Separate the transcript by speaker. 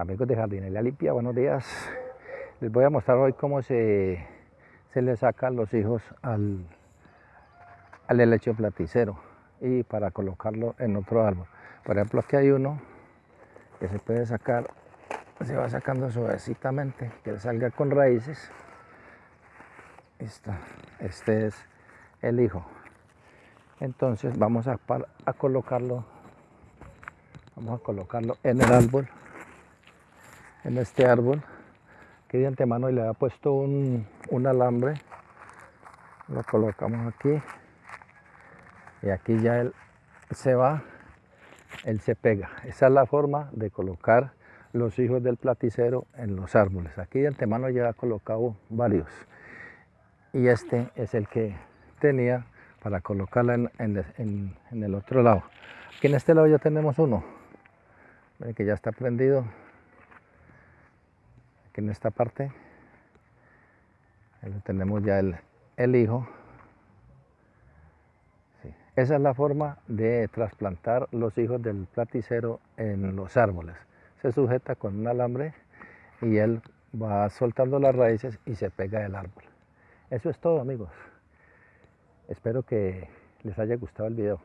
Speaker 1: Amigos de Jardinería Limpia, buenos días. Les voy a mostrar hoy cómo se, se le sacan los hijos al, al helecho platicero y para colocarlo en otro árbol. Por ejemplo, aquí hay uno que se puede sacar, se va sacando suavecitamente, que salga con raíces. Este es el hijo. Entonces vamos a, a colocarlo, vamos a colocarlo en el árbol en este árbol que de antemano le ha puesto un, alambre. Lo colocamos aquí. Y aquí ya él se va él se pega. Esa es la forma de colocar los hijos del platicero en los árboles. Aquí de antemano ya ha colocado varios. Y este es el que tenía para colocarla en el otro lado. Aquí en este lado ya tenemos uno. Que ya está prendido en esta parte. Tenemos ya el, hijo. Esa es la forma de trasplantar los hijos del platicero en los árboles. Se sujeta con un alambre y él va soltando las raíces y se pega el árbol. Eso es todo amigos. Espero que les haya gustado el video